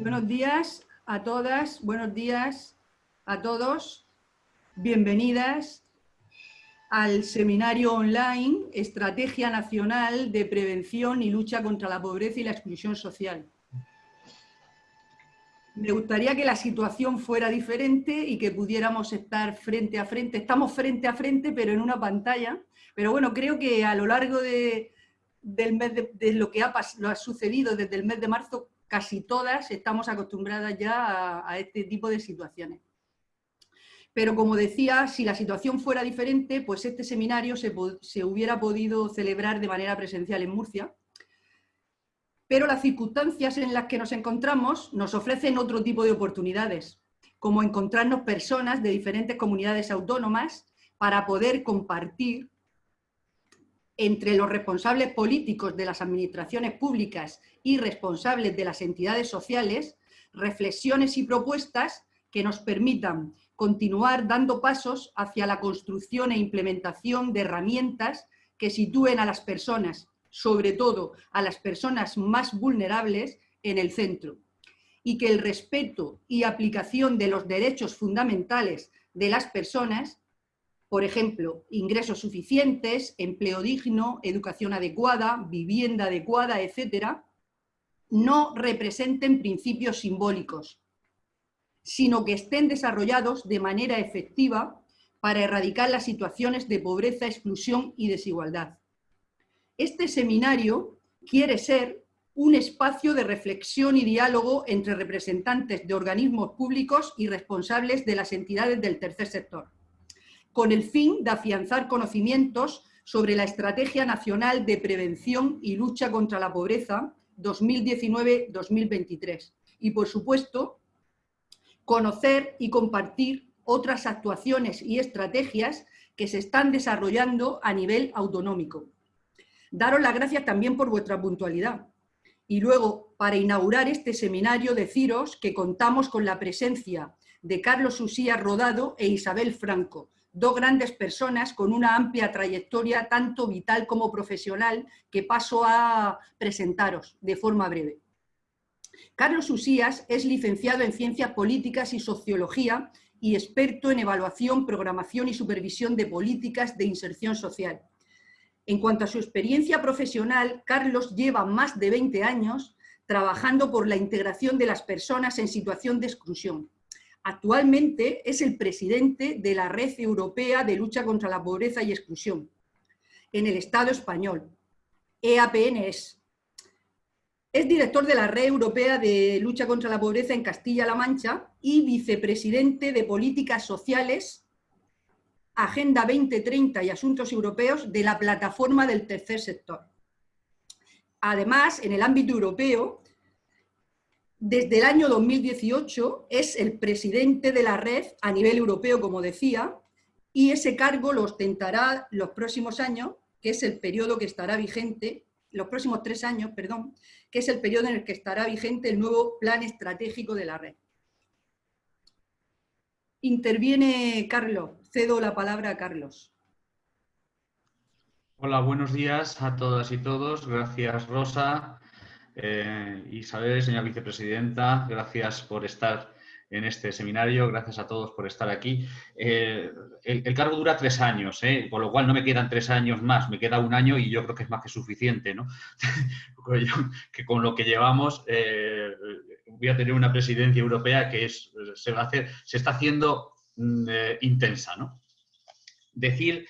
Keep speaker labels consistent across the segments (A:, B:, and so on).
A: Buenos días a todas, buenos días a todos. Bienvenidas al seminario online Estrategia Nacional de Prevención y Lucha contra la Pobreza y la Exclusión Social. Me gustaría que la situación fuera diferente y que pudiéramos estar frente a frente. Estamos frente a frente, pero en una pantalla. Pero bueno, creo que a lo largo de, del mes de, lo que ha, lo ha, sucedido desde el mes de marzo, casi todas estamos acostumbradas ya a, este tipo de situaciones. Pero como decía, si la situación fuera diferente, pues este seminario se, se hubiera podido celebrar de manera presencial en Murcia, pero las circunstancias en las que nos encontramos nos ofrecen otro tipo de oportunidades, como encontrarnos personas de diferentes comunidades autónomas para poder compartir entre los responsables políticos de las administraciones públicas y responsables de las entidades sociales, reflexiones y propuestas que nos permitan continuar dando pasos hacia la construcción e implementación de herramientas que sitúen a las personas sobre todo a las personas más vulnerables, en el centro. Y que el respeto y aplicación de los derechos fundamentales de las personas, por ejemplo, ingresos suficientes, empleo digno, educación adecuada, vivienda adecuada, etcétera, no representen principios simbólicos, sino que estén desarrollados de manera efectiva para erradicar las situaciones de pobreza, exclusión y desigualdad. Este seminario quiere ser un espacio de reflexión y diálogo entre representantes de organismos públicos y responsables de las entidades del tercer sector, con el fin de afianzar conocimientos sobre la Estrategia Nacional de Prevención y Lucha contra la Pobreza 2019-2023 y, por supuesto, conocer y compartir otras actuaciones y estrategias que se están desarrollando a nivel autonómico Daros las gracias también por vuestra puntualidad. Y luego, para inaugurar este seminario, deciros que contamos con la presencia de Carlos Usía Rodado e Isabel Franco, dos grandes personas con una amplia trayectoria tanto vital como profesional que paso a presentaros de forma breve. Carlos Usías es licenciado en Ciencias Políticas y Sociología y experto en evaluación, programación y supervisión de políticas de inserción social. En cuanto a su experiencia profesional, Carlos lleva más de 20 años trabajando por la integración de las personas en situación de exclusión. Actualmente es el presidente de la Red Europea de Lucha contra la Pobreza y Exclusión en el Estado español, EAPNS. Es director de la Red Europea de Lucha contra la Pobreza en Castilla-La Mancha y vicepresidente de Políticas Sociales Agenda 2030 y Asuntos Europeos de la plataforma del tercer sector. Además, en el ámbito europeo, desde el año 2018 es el presidente de la red a nivel europeo, como decía, y ese cargo lo ostentará los próximos años, que es el periodo que estará vigente, los próximos tres años, perdón, que es el periodo en el que estará vigente el nuevo plan estratégico de la red. Interviene Carlos. Cedo la palabra a Carlos.
B: Hola, buenos días a todas y todos. Gracias, Rosa. Eh, Isabel, señora vicepresidenta, gracias por estar en este seminario. Gracias a todos por estar aquí. Eh, el, cargo dura tres años, ¿eh? con lo cual no me quedan tres años más, me queda un año y yo creo que es más que suficiente. ¿no? que con lo que llevamos voy a tener una presidencia europea que se, va a hacer, se está haciendo mm, intensa. ¿no? Decir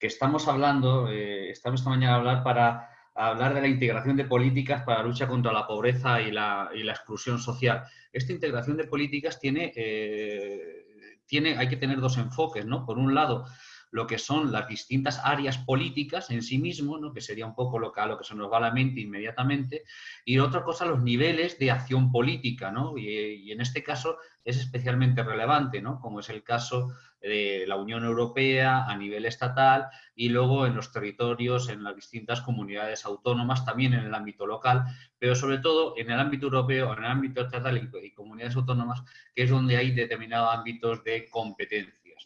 B: que estamos hablando, estamos esta mañana a hablar para hablar de la integración de políticas para la lucha contra la pobreza y la, exclusión social esta integración de políticas tiene, eh, tiene, hay que tener dos enfoques, ¿no? Por un lado, lo que son las distintas áreas políticas en sí mismo, ¿no? que sería un poco lo que, a lo que se nos va a la mente inmediatamente, y otra cosa, los niveles de acción política, ¿no? y, en este caso es especialmente relevante, ¿no? como es el caso de la Unión Europea a nivel estatal y luego en los territorios, en las distintas comunidades autónomas, también en el ámbito local, pero sobre todo en el ámbito europeo, en el ámbito estatal y, comunidades autónomas, que es donde hay determinados ámbitos de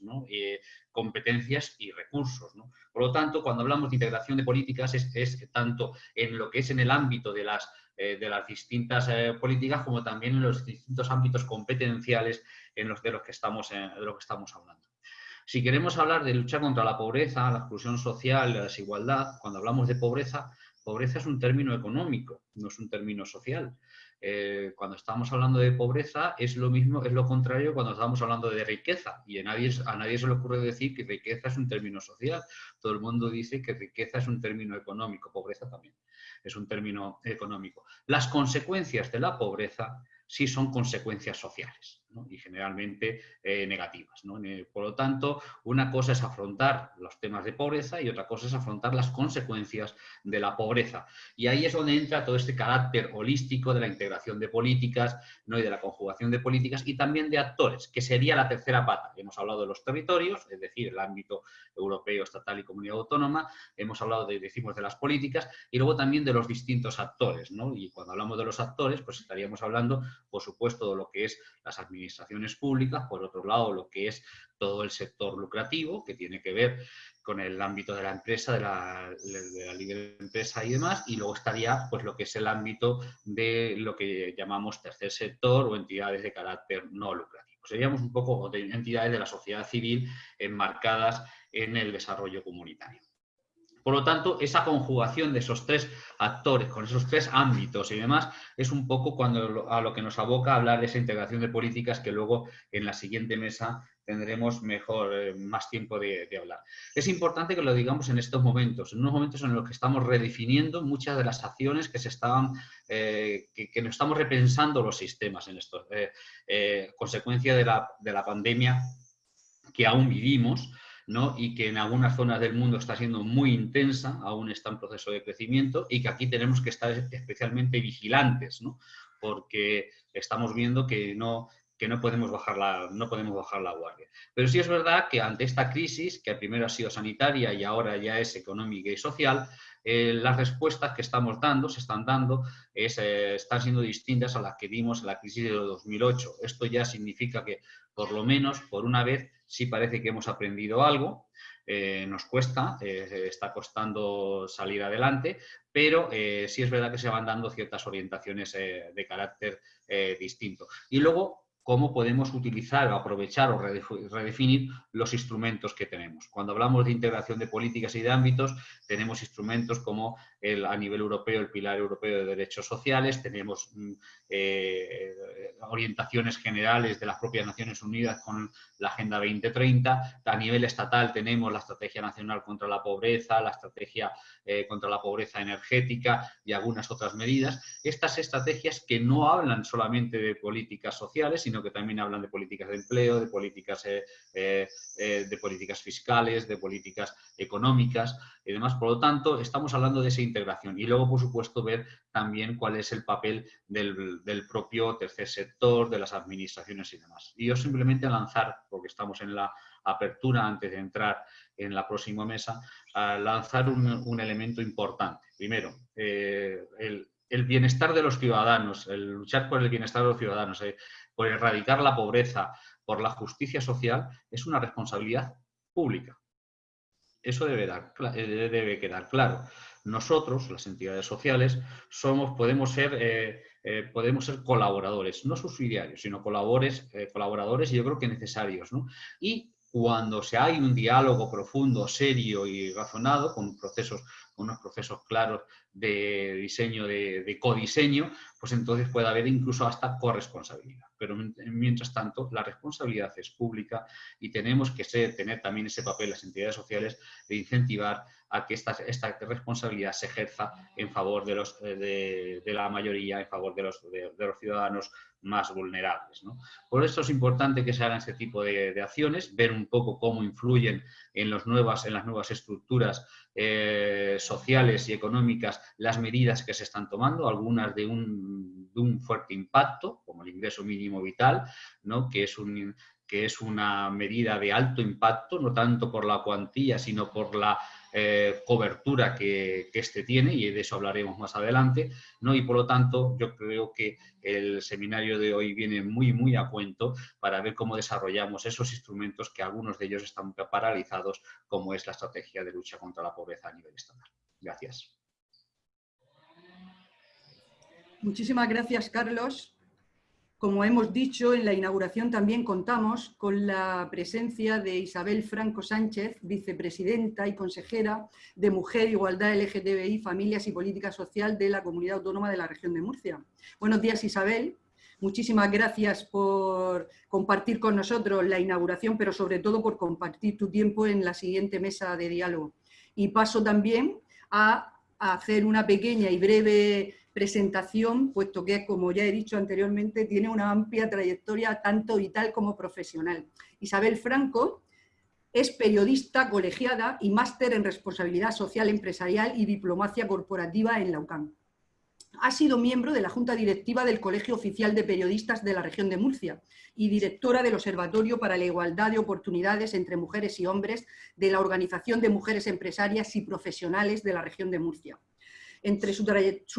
B: competencias. competencias y recursos. Por lo tanto, cuando hablamos de integración de políticas es, tanto en lo que es en el ámbito de las, de las distintas políticas como también en los distintos ámbitos competenciales en los de los que estamos, de lo que estamos hablando. Si queremos hablar de luchar contra la pobreza, la exclusión social, la desigualdad, cuando hablamos de pobreza, pobreza es un término económico, no es un término social. Eh, cuando estamos hablando de pobreza es lo mismo, es lo contrario cuando estamos hablando de riqueza. Y a nadie, a nadie se le ocurre decir que riqueza es un término social. Todo el mundo dice que riqueza es un término económico, pobreza también es un término económico. Las consecuencias de la pobreza sí son consecuencias sociales y generalmente eh, negativas. Por lo tanto, una cosa es afrontar los temas de pobreza y otra cosa es afrontar las consecuencias de la pobreza. Y ahí es donde entra todo este carácter holístico de la integración de políticas ¿no? y de la conjugación de políticas y también de actores, que sería la tercera pata. Hemos hablado de los territorios, es decir, el ámbito europeo, estatal y comunidad autónoma, hemos hablado, de, decimos, de las políticas y luego también de los distintos actores. Y cuando hablamos de los actores, pues estaríamos hablando, por supuesto, de lo que es las administraciones administraciones públicas, por otro lado lo que es todo el sector lucrativo, que tiene que ver con el ámbito de la empresa, de la, de libre empresa y demás, y luego estaría pues lo que es el ámbito de lo que llamamos tercer sector o entidades de carácter no lucrativo. Seríamos un poco de entidades de la sociedad civil enmarcadas en el desarrollo comunitario. Por lo tanto, esa conjugación de esos tres actores, con esos tres ámbitos y demás, es un poco cuando a lo que nos aboca hablar de esa integración de políticas que luego en la siguiente mesa tendremos mejor, eh, más tiempo de, hablar. Es importante que lo digamos en estos momentos, en unos momentos en los que estamos redefiniendo muchas de las acciones que se estaban, eh, que, nos estamos repensando los sistemas en esto, eh, consecuencia de la, de la pandemia que aún vivimos, y que en algunas zonas del mundo está siendo muy intensa, aún está en proceso de crecimiento y que aquí tenemos que estar especialmente vigilantes, porque estamos viendo que no, que no podemos, bajar la, no podemos bajar la guardia. Pero sí es verdad que ante esta crisis, que primero ha sido sanitaria y ahora ya es económica y social, eh, las respuestas que estamos dando, se están dando, eh, están siendo distintas a las que dimos en la crisis de 2008. Esto ya significa que, por lo menos, por una vez, sí parece que hemos aprendido algo, eh, nos cuesta, está costando salir adelante, pero sí es verdad que se van dando ciertas orientaciones de carácter distinto. Y luego, cómo podemos utilizar o aprovechar o redefinir los instrumentos que tenemos. Cuando hablamos de integración de políticas y de ámbitos, tenemos instrumentos como a nivel europeo el Pilar Europeo de Derechos Sociales, tenemos mm, eh, orientaciones generales de las propias Naciones Unidas con la Agenda 2030, a nivel estatal tenemos la Estrategia Nacional contra la Pobreza, la Estrategia eh, contra la Pobreza Energética y algunas otras medidas. Estas estrategias que no hablan solamente de políticas sociales, sino que también hablan de políticas de empleo, de políticas, eh, de políticas fiscales, de políticas económicas y demás. Por lo tanto, estamos hablando de esa integración. Y luego, por supuesto, ver también cuál es el papel del, del propio tercer sector, de las administraciones y demás. Y yo simplemente lanzar, porque estamos en la apertura antes de entrar en la próxima mesa, a lanzar un, un elemento importante. Primero, el, el bienestar de los ciudadanos, el luchar por el bienestar de los ciudadanos, eh, por erradicar la pobreza, por la justicia social, es una responsabilidad pública. Eso debe, eh, debe quedar claro. Nosotros, las entidades sociales, somos, podemos, ser, eh, podemos ser colaboradores, no subsidiarios, sino colaboradores, colaboradores y yo creo que necesarios. Y cuando se hay un diálogo profundo, serio y razonado, con procesos, con unos procesos claros de diseño, de, codiseño, pues entonces puede haber incluso hasta corresponsabilidad. Pero mientras tanto, la responsabilidad es pública y tenemos que ser, tener también ese papel las entidades sociales de incentivar a que esta, responsabilidad se ejerza en favor de, los, de, la mayoría, en favor de los, de, los ciudadanos más vulnerables. Por eso es importante que se hagan este tipo de, acciones, ver un poco cómo influyen en, los nuevas, en las nuevas estructuras eh, sociales y económicas las medidas que se están tomando, algunas de un, fuerte impacto, como el ingreso mínimo vital, ¿no? que, es un, que es una medida de alto impacto, no tanto por la cuantía, sino por la eh, cobertura que, que, este tiene y de eso hablaremos más adelante, ¿no? Y por lo tanto yo creo que el seminario de hoy viene muy, muy a cuento para ver cómo desarrollamos esos instrumentos que algunos de ellos están paralizados, como es la estrategia de lucha contra la pobreza a nivel estatal. Gracias.
A: Muchísimas gracias, Carlos. Como hemos dicho, en la inauguración también contamos con la presencia de Isabel Franco Sánchez, vicepresidenta y consejera de Mujer, Igualdad LGTBI, Familias y Política Social de la Comunidad Autónoma de la Región de Murcia. Buenos días, Isabel. Muchísimas gracias por compartir con nosotros la inauguración, pero sobre todo por compartir tu tiempo en la siguiente mesa de diálogo. Y paso también a hacer una pequeña y breve presentación, puesto que, como ya he dicho anteriormente, tiene una amplia trayectoria tanto vital como profesional. Isabel Franco es periodista colegiada y máster en responsabilidad social empresarial y diplomacia corporativa en la UCAM. Ha sido miembro de la Junta Directiva del Colegio Oficial de Periodistas de la región de Murcia y directora del Observatorio para la Igualdad de Oportunidades entre Mujeres y Hombres de la Organización de Mujeres Empresarias y Profesionales de la región de Murcia. Entre su,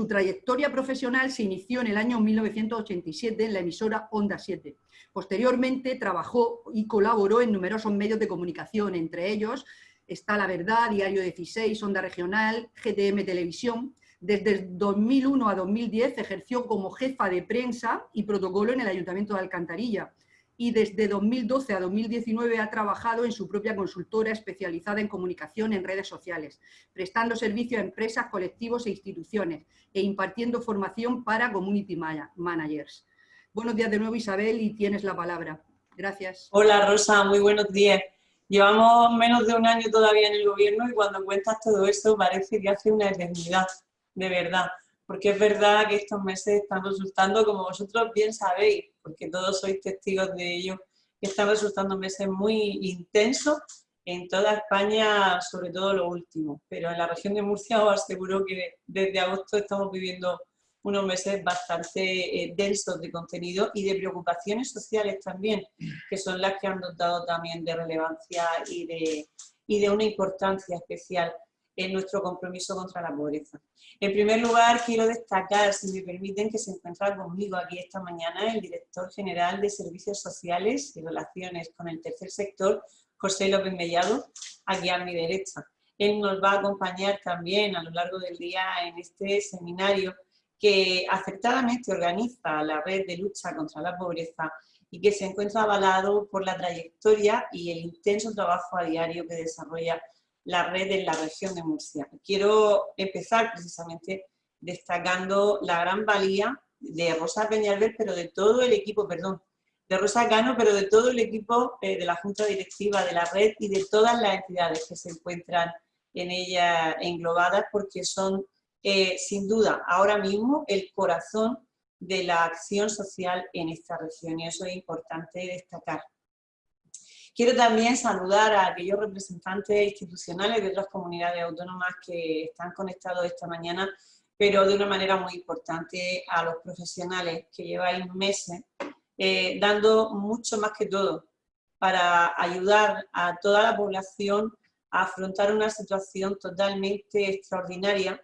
A: trayectoria profesional se inició en el año 1987 en la emisora Onda 7. Posteriormente trabajó y colaboró en numerosos medios de comunicación, entre ellos está La Verdad, Diario 16, Onda Regional, GTM Televisión. Desde 2001 a 2010 ejerció como jefa de prensa y protocolo en el Ayuntamiento de Alcantarilla y desde 2012 a 2019 ha trabajado en su propia consultora especializada en comunicación en redes sociales, prestando servicio a empresas, colectivos e instituciones e impartiendo formación para community managers. Buenos días de nuevo Isabel y tienes la palabra. Gracias.
C: Hola Rosa, muy buenos días. Llevamos menos de un año todavía en el gobierno y cuando cuentas todo esto parece que hace una eternidad, de verdad porque es verdad que estos meses están resultando, como vosotros bien sabéis, porque todos sois testigos de ello, que están resultando meses muy intensos en toda España, sobre todo lo último. Pero en la región de Murcia os aseguro que desde agosto estamos viviendo unos meses bastante eh, densos de contenido y de preocupaciones sociales también, que son las que han dotado también de relevancia y de, y de una importancia especial en nuestro compromiso contra la pobreza. En primer lugar, quiero destacar, si me permiten, que se encuentra conmigo aquí esta mañana el director general de Servicios Sociales y Relaciones con el Tercer Sector, José López Mellado, aquí a mi derecha. Él nos va a acompañar también a lo largo del día en este seminario que acertadamente organiza la Red de Lucha contra la Pobreza y que se encuentra avalado por la trayectoria y el intenso trabajo a diario que desarrolla la red en la región de Murcia. Quiero empezar precisamente destacando la gran valía de Rosa Peñalver, pero de todo el equipo, perdón, de Rosa Cano, pero de todo el equipo eh, de la Junta Directiva de la red y de todas las entidades que se encuentran en ella englobadas, porque son, eh, sin duda, ahora mismo el corazón de la acción social en esta región, y eso es importante destacar. Quiero también saludar a aquellos representantes institucionales de otras comunidades autónomas que están conectados esta mañana, pero de una manera muy importante a los profesionales que lleváis meses eh, dando mucho más que todo para ayudar a toda la población a afrontar una situación totalmente extraordinaria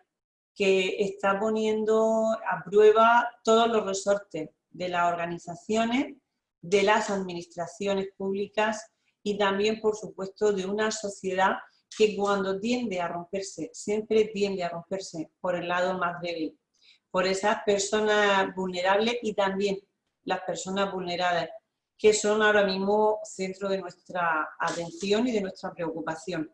C: que está poniendo a prueba todos los resortes de las organizaciones, de las administraciones públicas y también, por supuesto, de una sociedad que cuando tiende a romperse, siempre tiende a romperse por el lado más débil, por esas personas vulnerables y también las personas vulneradas, que son ahora mismo centro de nuestra atención y de nuestra preocupación.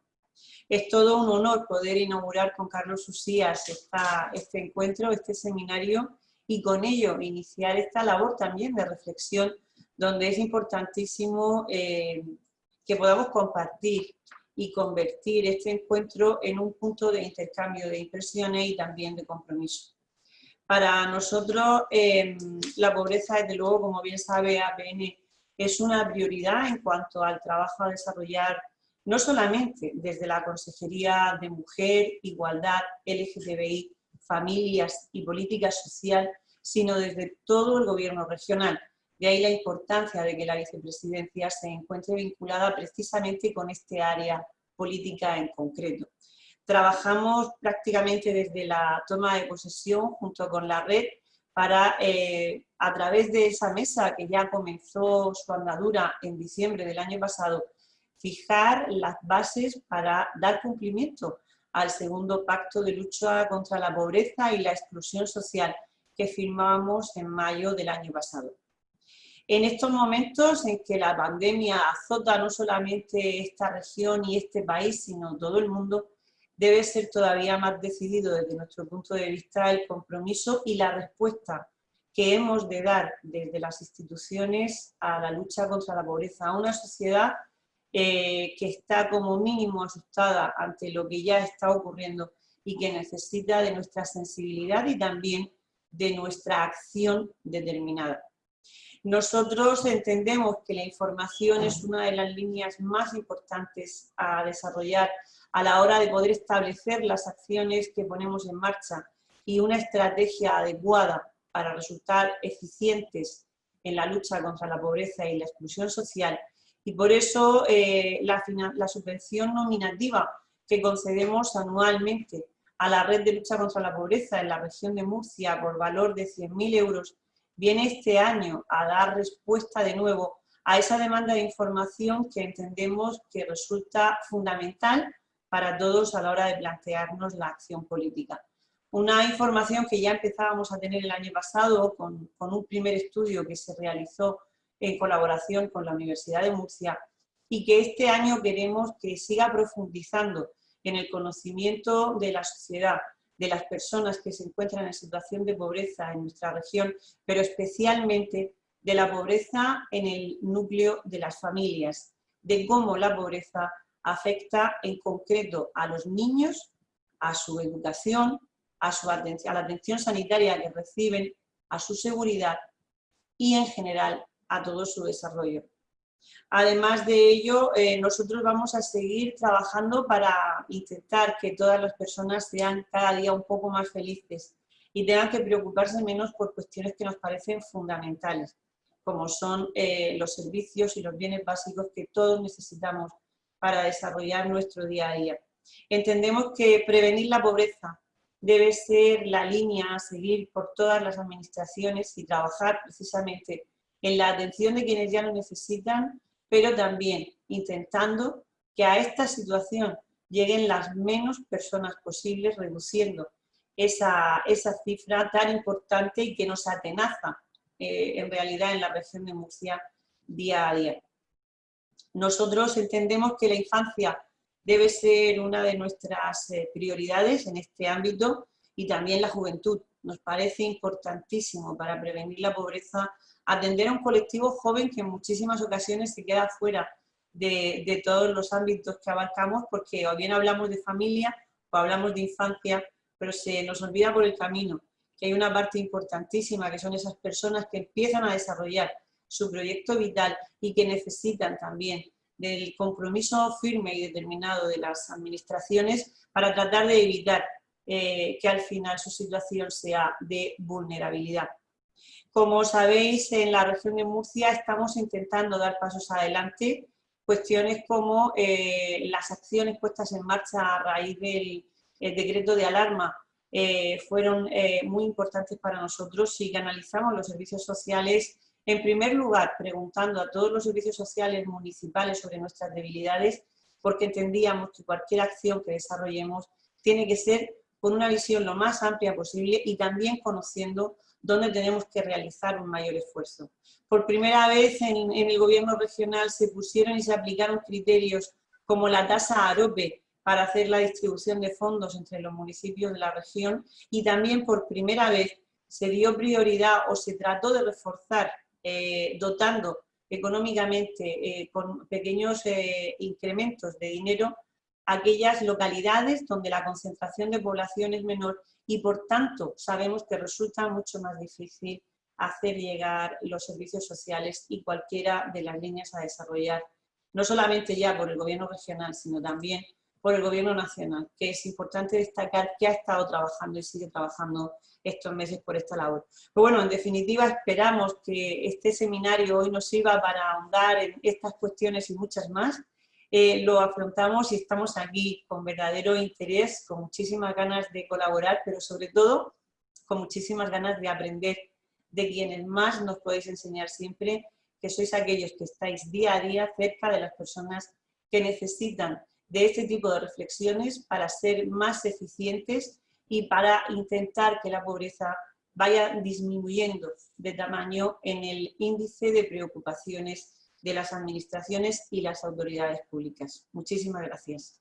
C: Es todo un honor poder inaugurar con Carlos Usías esta, este encuentro, este seminario, y con ello iniciar esta labor también de reflexión, donde es importantísimo eh, que podamos compartir y convertir este encuentro en un punto de intercambio de impresiones y también de compromiso. Para nosotros em, la pobreza, desde luego, como bien sabe APN, es una prioridad en cuanto al trabajo a desarrollar no solamente desde la Consejería de Mujer, Igualdad, LGTBI, Familias y Política Social, sino desde todo el gobierno regional, de ahí la importancia de que la vicepresidencia se encuentre vinculada precisamente con este área política en concreto. trabajamos prácticamente desde la toma de posesión junto con la red para, eh, a través de esa mesa que ya comenzó su andadura en diciembre del año pasado, fijar las bases para dar cumplimiento al segundo pacto de lucha contra la pobreza y la exclusión social que firmamos en mayo del año pasado. En estos momentos en que la pandemia azota no solamente esta región y este país, sino todo el mundo, debe ser todavía más decidido desde nuestro punto de vista el compromiso y la respuesta que hemos de dar desde las instituciones a la lucha contra la pobreza, a una sociedad eh, que está como mínimo asustada ante lo que ya está ocurriendo y que necesita de nuestra sensibilidad y también de nuestra acción determinada. Nosotros entendemos que la información es una de las líneas más importantes a desarrollar a la hora de poder establecer las acciones que ponemos en marcha y una estrategia adecuada para resultar eficientes en la lucha contra la pobreza y la exclusión social. Y por eso eh, la, la subvención nominativa que concedemos anualmente a la Red de Lucha contra la Pobreza en la región de Murcia por valor de 100.000 euros viene este año a dar respuesta de nuevo a esa demanda de información que entendemos que resulta fundamental para todos a la hora de plantearnos la acción política. Una información que ya empezábamos a tener el año pasado con, un primer estudio que se realizó en colaboración con la Universidad de Murcia y que este año queremos que siga profundizando en el conocimiento de la sociedad, de las personas que se encuentran en situación de pobreza en nuestra región, pero especialmente de la pobreza en el núcleo de las familias, de cómo la pobreza afecta en concreto a los niños, a su educación, a, su atención, a la atención sanitaria que reciben, a su seguridad y en general a todo su desarrollo. Además de ello, eh, nosotros vamos a seguir trabajando para intentar que todas las personas sean cada día un poco más felices y tengan que preocuparse menos por cuestiones que nos parecen fundamentales, como son eh, los servicios y los bienes básicos que todos necesitamos para desarrollar nuestro día a día. Entendemos que prevenir la pobreza debe ser la línea a seguir por todas las administraciones y trabajar precisamente en la atención de quienes ya lo necesitan, pero también intentando que a esta situación lleguen las menos personas posibles, reduciendo esa, esa cifra tan importante y que nos atenaza eh, en realidad en la región de Murcia día a día. Nosotros entendemos que la infancia debe ser una de nuestras eh, prioridades en este ámbito y también la juventud. Nos parece importantísimo para prevenir la pobreza atender a un colectivo joven que en muchísimas ocasiones se queda fuera de, todos los ámbitos que abarcamos porque o bien hablamos de familia o hablamos de infancia, pero se nos olvida por el camino que hay una parte importantísima que son esas personas que empiezan a desarrollar su proyecto vital y que necesitan también del compromiso firme y determinado de las administraciones para tratar de evitar eh, que al final su situación sea de vulnerabilidad. Como sabéis, en la región de Murcia estamos intentando dar pasos adelante, cuestiones como eh, las acciones puestas en marcha a raíz del decreto de alarma eh, fueron muy importantes para nosotros y que analizamos los servicios sociales en primer lugar, preguntando a todos los servicios sociales municipales sobre nuestras debilidades, porque entendíamos que cualquier acción que desarrollemos tiene que ser con una visión lo más amplia posible y también conociendo dónde tenemos que realizar un mayor esfuerzo. Por primera vez en, el gobierno regional se pusieron y se aplicaron criterios como la tasa AROPE para hacer la distribución de fondos entre los municipios de la región y también por primera vez se dio prioridad o se trató de reforzar eh, dotando económicamente eh, con pequeños eh, incrementos de dinero aquellas localidades donde la concentración de población es menor y por tanto sabemos que resulta mucho más difícil hacer llegar los servicios sociales y cualquiera de las líneas a desarrollar, no solamente ya por el gobierno regional, sino también por el gobierno nacional, que es importante destacar que ha estado trabajando y sigue trabajando estos meses por esta labor. Pero bueno, en definitiva esperamos que este seminario hoy nos sirva para ahondar en estas cuestiones y muchas más. Eh, lo afrontamos y estamos aquí con verdadero interés, con muchísimas ganas de colaborar, pero sobre todo con muchísimas ganas de aprender de quienes más nos podéis enseñar siempre, que sois aquellos que estáis día a día cerca de las personas que necesitan de este tipo de reflexiones para ser más eficientes y para intentar que la pobreza vaya disminuyendo de tamaño en el índice de preocupaciones de las administraciones y las autoridades públicas. Muchísimas gracias.